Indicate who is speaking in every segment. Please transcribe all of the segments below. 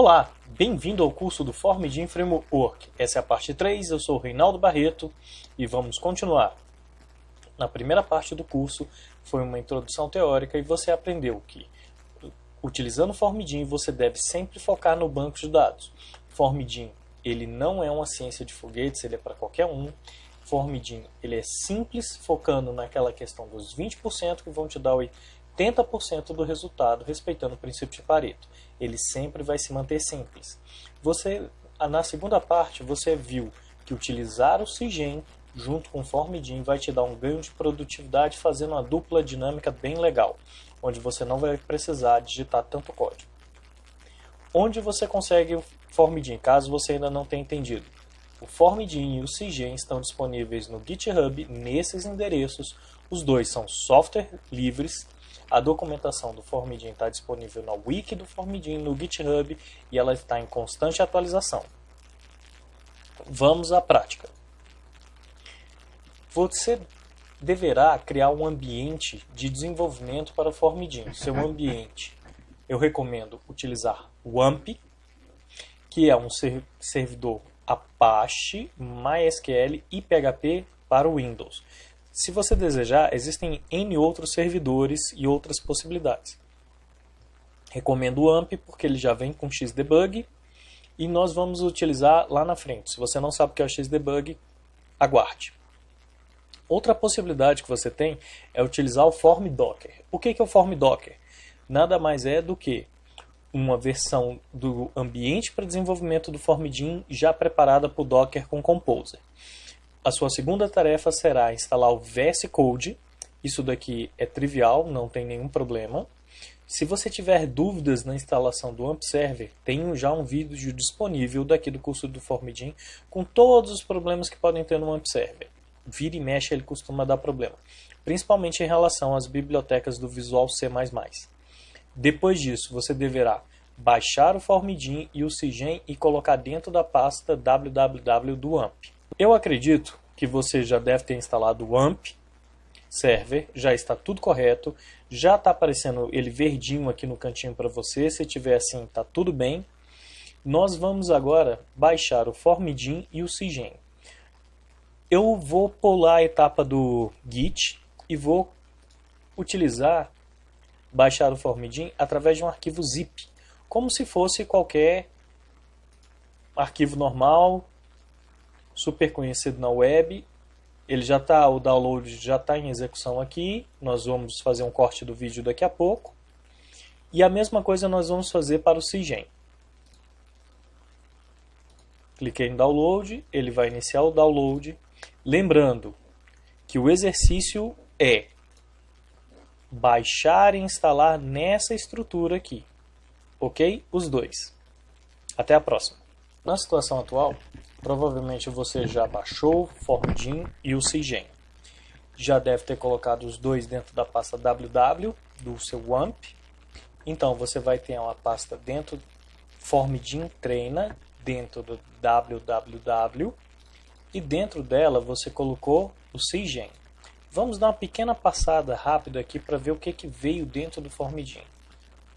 Speaker 1: Olá, bem-vindo ao curso do Formidin Framework. Essa é a parte 3, eu sou o Reinaldo Barreto e vamos continuar. Na primeira parte do curso foi uma introdução teórica e você aprendeu que, utilizando o Formidin, você deve sempre focar no banco de dados. Formidin, ele não é uma ciência de foguetes, ele é para qualquer um. Formidin, ele é simples, focando naquela questão dos 20% que vão te dar 80% do resultado, respeitando o princípio de Pareto. Ele sempre vai se manter simples. Você, na segunda parte, você viu que utilizar o CIGEM junto com o Formidin vai te dar um ganho de produtividade fazendo uma dupla dinâmica bem legal, onde você não vai precisar digitar tanto código. Onde você consegue o Formidin, caso você ainda não tenha entendido? O Formidin e o CIGEM estão disponíveis no GitHub nesses endereços. Os dois são software livres a documentação do Formidin está disponível na wiki do Formidin, no GitHub, e ela está em constante atualização. Vamos à prática. Você deverá criar um ambiente de desenvolvimento para o Formidin. Seu ambiente, eu recomendo utilizar o AMP, que é um servidor Apache, MySQL e PHP para o Windows. Se você desejar, existem N outros servidores e outras possibilidades. Recomendo o AMP porque ele já vem com Xdebug e nós vamos utilizar lá na frente. Se você não sabe o que é o Xdebug, aguarde. Outra possibilidade que você tem é utilizar o Form Docker. O que é o Form Docker? Nada mais é do que uma versão do ambiente para desenvolvimento do Formidin já preparada por Docker com Composer. A sua segunda tarefa será instalar o VS Code. Isso daqui é trivial, não tem nenhum problema. Se você tiver dúvidas na instalação do AMP Server, tenho já um vídeo disponível daqui do curso do Formidin com todos os problemas que podem ter no AMP Server. Vira e mexe ele costuma dar problema, principalmente em relação às bibliotecas do Visual C++. Depois disso, você deverá baixar o Formidin e o Cigen e colocar dentro da pasta www do AMP. Eu acredito que você já deve ter instalado o AMP server, já está tudo correto, já está aparecendo ele verdinho aqui no cantinho para você, se tiver assim está tudo bem. Nós vamos agora baixar o Formidin e o Cigen. Eu vou pular a etapa do Git e vou utilizar baixar o Formidin através de um arquivo zip, como se fosse qualquer arquivo normal super conhecido na web. Ele já está, o download já está em execução aqui. Nós vamos fazer um corte do vídeo daqui a pouco. E a mesma coisa nós vamos fazer para o CIGEM. Cliquei em download, ele vai iniciar o download. Lembrando que o exercício é baixar e instalar nessa estrutura aqui. Ok? Os dois. Até a próxima. Na situação atual, Provavelmente você já baixou o Formdin e o Cigen. Já deve ter colocado os dois dentro da pasta www do seu WAMP. Então você vai ter uma pasta dentro Formdin treina dentro do www e dentro dela você colocou o Cigen. Vamos dar uma pequena passada rápida aqui para ver o que, que veio dentro do Formdin.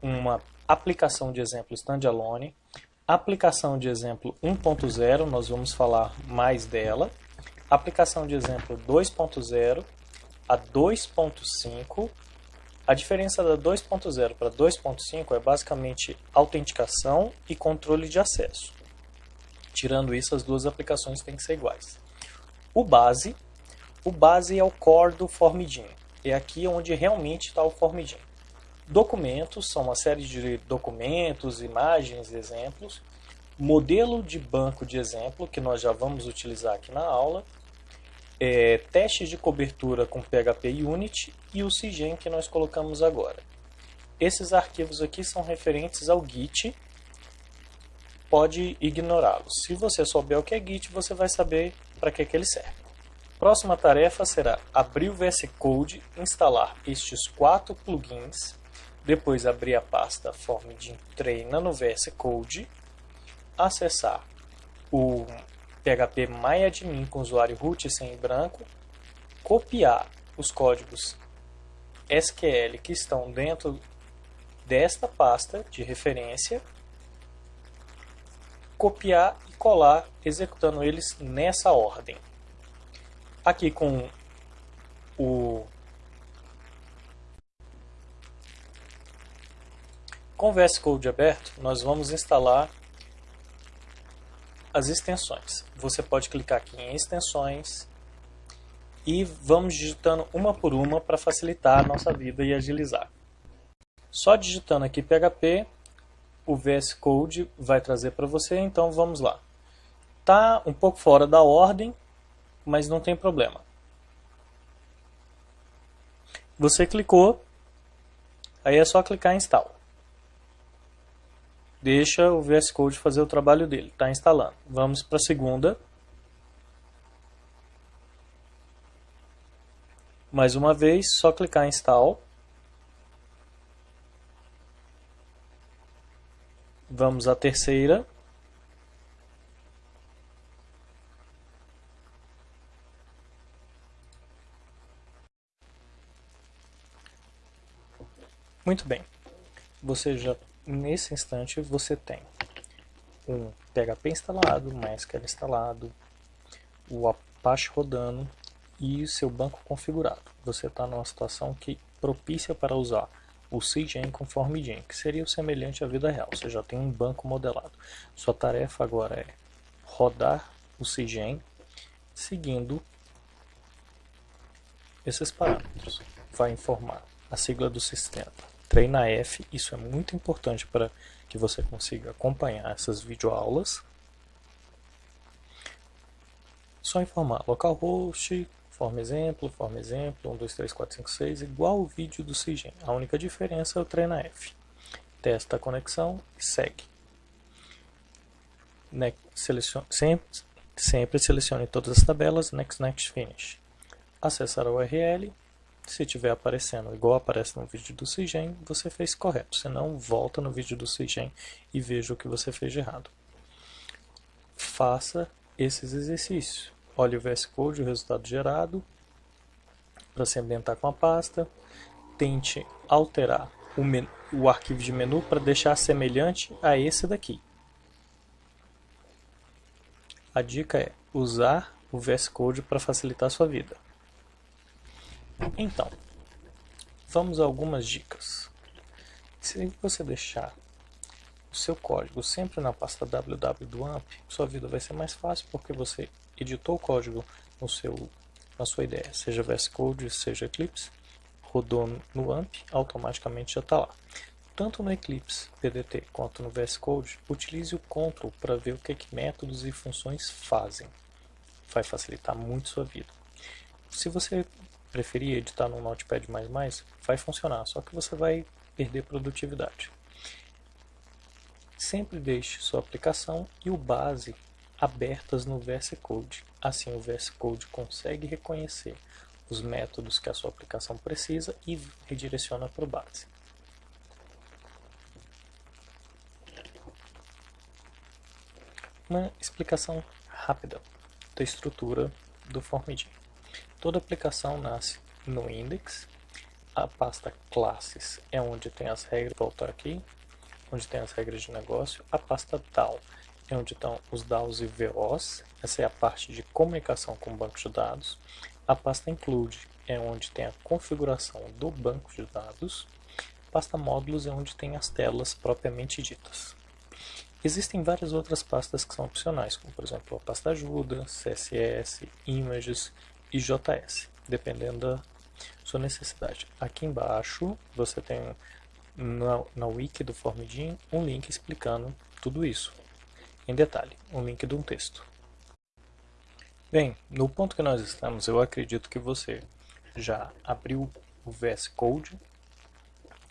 Speaker 1: Uma aplicação de exemplo standalone, Aplicação de exemplo 1.0, nós vamos falar mais dela. Aplicação de exemplo 2.0 a 2.5. A diferença da 2.0 para 2.5 é basicamente autenticação e controle de acesso. Tirando isso, as duas aplicações têm que ser iguais. O base, o base é o core do Formidin. É aqui onde realmente está o Formidin. Documentos são uma série de documentos, imagens, exemplos. Modelo de banco de exemplo, que nós já vamos utilizar aqui na aula. É, testes de cobertura com PHP Unity e o CIGEM que nós colocamos agora. Esses arquivos aqui são referentes ao Git, pode ignorá-los. Se você souber o que é Git, você vai saber para que, que ele serve. Próxima tarefa será abrir o VS Code, instalar estes quatro plugins depois abrir a pasta Formidin Treina no VS Code, acessar o PHP MyAdmin com usuário root sem branco, copiar os códigos SQL que estão dentro desta pasta de referência, copiar e colar, executando eles nessa ordem. Aqui com o com o VS Code aberto, nós vamos instalar as extensões. Você pode clicar aqui em extensões e vamos digitando uma por uma para facilitar a nossa vida e agilizar. Só digitando aqui PHP, o VS Code vai trazer para você, então vamos lá. Tá um pouco fora da ordem, mas não tem problema. Você clicou, aí é só clicar em install. Deixa o VS Code fazer o trabalho dele, está instalando. Vamos para a segunda. Mais uma vez, só clicar em Install. Vamos à terceira. Muito bem. Você já nesse instante você tem um PHP instalado, MySQL instalado, o Apache rodando, e seu banco configurado. Você está numa situação que propícia para usar o CGen conforme Gen, que seria o semelhante à vida real. Você já tem um banco modelado. Sua tarefa agora é rodar o CGen seguindo esses parâmetros. Vai informar a sigla do sistema. Treina F, isso é muito importante para que você consiga acompanhar essas videoaulas. Só informar localhost, forma exemplo, forma exemplo, 1, 2, 3, 4, 5, 6, igual o vídeo do CIGEM. A única diferença é o treina F. Testa a conexão e segue. Ne selecione, sempre, sempre selecione todas as tabelas, Next, Next, Finish. Acessar a URL, se estiver aparecendo igual aparece no vídeo do CIGEM, você fez correto. Se não, volta no vídeo do CIGEM e veja o que você fez de errado. Faça esses exercícios. Olhe o VS Code, o resultado gerado, para se ambientar com a pasta. Tente alterar o, o arquivo de menu para deixar semelhante a esse daqui. A dica é usar o VS Code para facilitar a sua vida. Então, vamos a algumas dicas. Se você deixar o seu código sempre na pasta www do AMP, sua vida vai ser mais fácil porque você editou o código no seu, na sua ideia, seja VS Code, seja Eclipse, rodou no AMP, automaticamente já está lá. Tanto no Eclipse PDT quanto no VS Code, utilize o Ctrl para ver o que, que métodos e funções fazem. Vai facilitar muito sua vida. Se você preferir editar no Notepad++, vai funcionar, só que você vai perder produtividade. Sempre deixe sua aplicação e o base abertas no VS Code. Assim, o VS Code consegue reconhecer os métodos que a sua aplicação precisa e redireciona para o base. Uma explicação rápida da estrutura do Formidin. Toda aplicação nasce no index, a pasta classes é onde tem as regras, voltar aqui, onde tem as regras de negócio, a pasta DAO é onde estão os DAOs e VOs, essa é a parte de comunicação com o banco de dados, a pasta include é onde tem a configuração do banco de dados, a pasta módulos é onde tem as telas propriamente ditas. Existem várias outras pastas que são opcionais, como por exemplo a pasta ajuda, CSS, images e JS, dependendo da sua necessidade. Aqui embaixo você tem na, na wiki do Formidin um link explicando tudo isso em detalhe, um link de um texto. Bem, no ponto que nós estamos, eu acredito que você já abriu o VS Code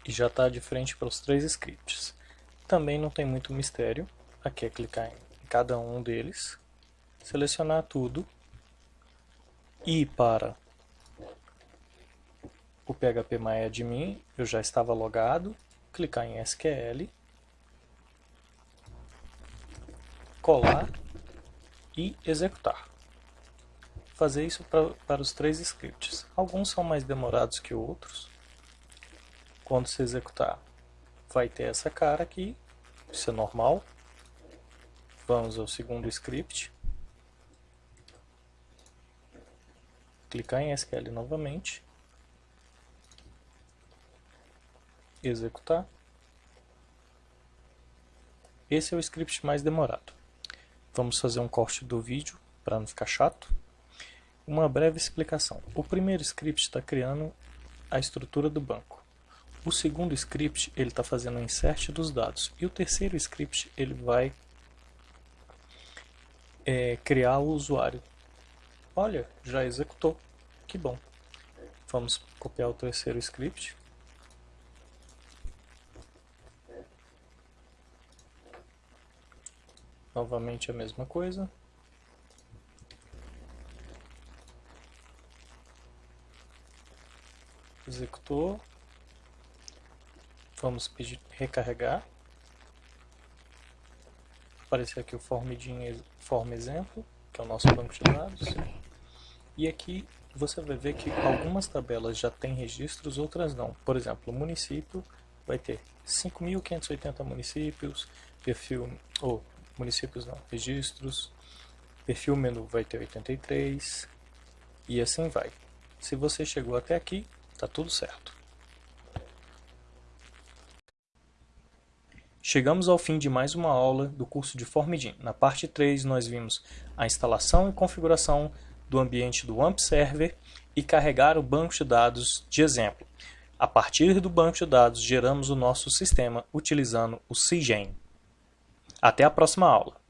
Speaker 1: e já está de frente para os três scripts. Também não tem muito mistério, aqui é clicar em cada um deles, selecionar tudo, ir para o PHP MyAdmin, eu já estava logado, clicar em SQL, colar e executar. Fazer isso pra, para os três scripts. Alguns são mais demorados que outros. Quando se executar, vai ter essa cara aqui, isso é normal. Vamos ao segundo script. Clicar em SQL novamente. Executar. Esse é o script mais demorado. Vamos fazer um corte do vídeo para não ficar chato. Uma breve explicação. O primeiro script está criando a estrutura do banco. O segundo script ele está fazendo o insert dos dados. E o terceiro script ele vai é, criar o usuário. Olha, já executou. Que bom. Vamos copiar o terceiro script. Novamente a mesma coisa. Executou. Vamos pedir recarregar. Aparecer aqui o formidinho form exemplo, que é o nosso banco de dados. E aqui você vai ver que algumas tabelas já têm registros, outras não. Por exemplo, o município vai ter 5.580 municípios, perfil, ou municípios não, registros, perfil menu vai ter 83, e assim vai. Se você chegou até aqui, Tá tudo certo. Chegamos ao fim de mais uma aula do curso de Formidin. Na parte 3 nós vimos a instalação e configuração do ambiente do AMP Server e carregar o banco de dados de exemplo. A partir do banco de dados geramos o nosso sistema utilizando o CIGEN. Até a próxima aula.